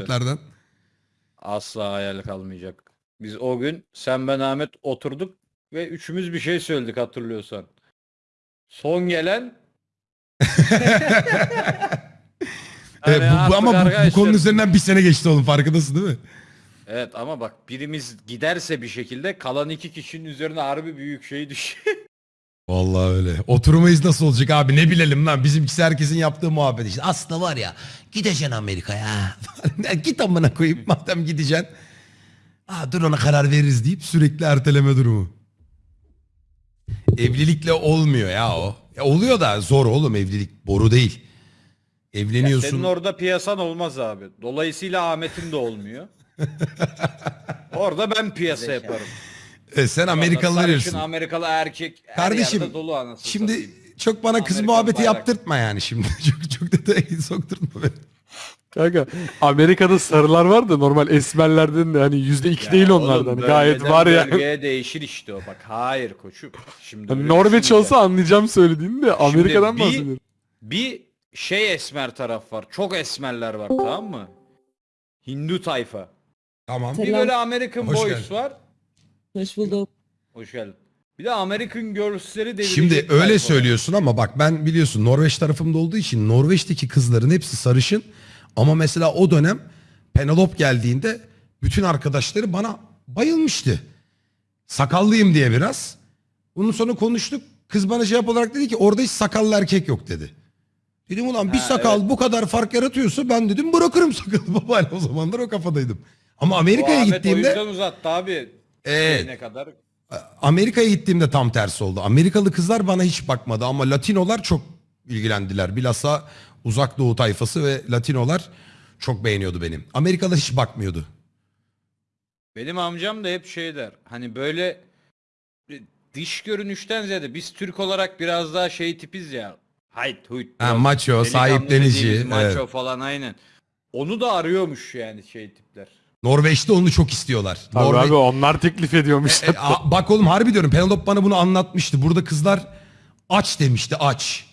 muhabbetlerden. Asla hayal kalmayacak. Biz o gün sen ben Ahmet oturduk ve üçümüz bir şey söyledik hatırlıyorsan. Son gelen Evet, Hani bu, bu- artık ama bu- bu, arkadaşlar- konunun üzerinden bir sene geçti oğlum farkındasın değil mi? Evet ama bak birimiz giderse bir şekilde kalan iki kişinin üzerine harbi büyük şey düşüyor. Vallahi öyle. Oturmayız nasıl olacak abi ne bilelim lan. Bizimkisi herkesin yaptığı muhabbet işte. Aslında var ya gideceksin Amerika'ya. Git amına koyayım madem gideceksin. Aa, dur ona karar veririz deyip sürekli erteleme durumu. Evlilikle olmuyor ya o. Ya oluyor da zor oğlum evlilik boru değil. Evleniyorsun. Senin orada piyasan olmaz abi. Dolayısıyla Ahmet'in de olmuyor. Orada ben piyasa yaparım. E, sen Amerikalı Sarışın verirsin. Amerikalı erkek her Kardeşim, yerde dolu anasını Şimdi satayım. çok bana kız Amerikan muhabbeti bayrak. yaptırtma yani şimdi. çok çok detaya sokturtma beni. Kanka Amerika'da sarılar var da normal esmerlerden de hani yüzde iki Ya değil oğlum, onlardan. Gayet bölgeden var ya. Bölgeye değişir işte o. Bak hayır koçum. Şimdi Hani öyle Norveç düşünmeyeceğim. olsa anlayacağım söylediğini de Amerika'dan bir- bahsediyorum. Bir şey esmer taraf var. Çok esmerler var tamam mı? Hindu tayfa. Tamam. Bir böyle American Hoş Boys geldin. var. Hoş bulduk. Hoş geldin. Bir de American Girls'leri devirecek Şimdi öyle söylüyorsun ama bak ben biliyorsun Norveç tarafımda olduğu için Norveç'teki kızların hepsi sarışın. Ama mesela o dönem Penelope geldiğinde bütün arkadaşları bana bayılmıştı. Sakallıyım diye biraz. Bunun sonra konuştuk. Kız bana cevap olarak dedi ki orada hiç sakallı erkek yok dedi. Dedim ulan bir Ha, sakal bu kadar fark yaratıyorsa ben dedim bırakırım sakalı. Baba o zamanlar o kafadaydım. Ama Amerika'ya Ahmet o gittiğimde yüzden uzattı abi. Evet. Ne kadar? Amerika'ya gittiğimde tam tersi oldu. Amerikalı kızlar bana hiç bakmadı ama Latinolar çok ilgilendiler. Bilhassa uzak doğu tayfası ve Latinolar çok beğeniyordu benim. Amerikalı hiç bakmıyordu. Benim amcam da hep şey der. Hani böyle dış görünüşten ziyade biz Türk olarak biraz daha şey tipiz ya. Hayt huyt. Ha, maço, sahiplenici, Maço evet. falan aynen. Onu da arıyormuş yani şey tipler. Norveç'te onu çok istiyorlar. Tabii Norve- abi onlar teklif ediyormuş. E, a- bak oğlum harbi diyorum Penelope bana bunu anlatmıştı. Burada kızlar aç demişti aç.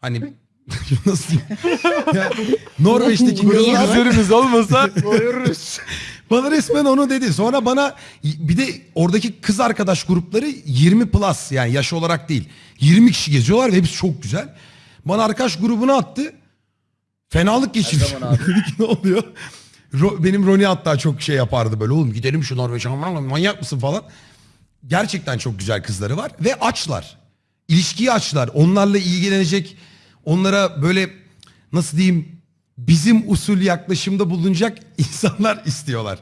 Hani nasıl diyeyim? Ya, Norveç'teki kızlar üzerimiz olmasa Doyururuz. Bana resmen onu dedi. Sonra bana bir de oradaki kız arkadaş grupları 20 plus yani yaş olarak değil. 20 kişi geziyorlar ve hepsi çok güzel. Bana arkadaş grubunu attı. Fenalık geçirdim. zaman abi? Dedi ki ne oluyor? Ro- benim Roni hatta çok şey yapardı böyle. Oğlum gidelim şu Norveç'e manyak mısın falan. Gerçekten çok güzel kızları var ve açlar. İlişkiyi açlar. Onlarla ilgilenecek, onlara böyle nasıl diyeyim bizim usul yaklaşımda bulunacak insanlar istiyorlar.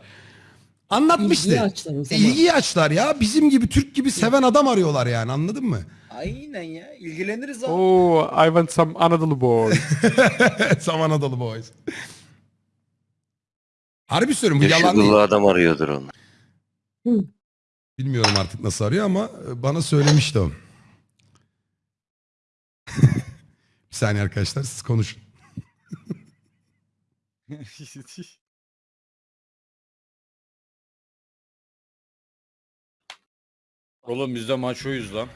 Anlatmıştı. İlgiyi açlar o zaman. İlgiyi açlar ya. Bizim gibi Türk gibi seven adam arıyorlar yani anladın mı? Aynen ya. ilgileniriz abi. Oo, I want some Anadolu boy. Saman Adalı Boys. Harbi söylüyorum bu yalan değil. adam arıyordur onu. Bilmiyorum artık nasıl arıyor ama e, bana söylemişti o. Bir saniye arkadaşlar siz konuşun. Oğlum biz de maçoyuz lan.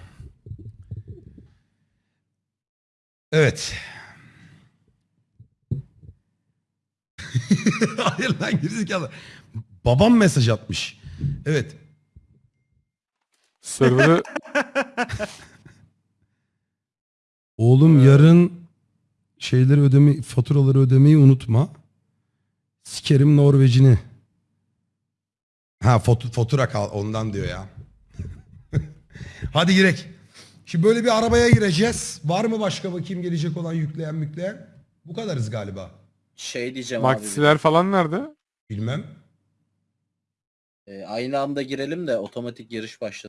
Evet. Hayır lan gerizekalı. Babam mesaj atmış. Evet. Server'ı Oğlum yarın şeyleri ödeme faturaları ödemeyi unutma. Sikerim Norvecini. Ha fot- fatura kal ondan diyor ya. Hadi girek. Şimdi böyle bir arabaya gireceğiz. Var mı başka bakayım gelecek olan yükleyen mükleyen? Bu kadarız galiba. Şey diyeceğim abi. Maxiler falan nerede? Bilmem. e, aynı anda girelim de otomatik yarış başlasın.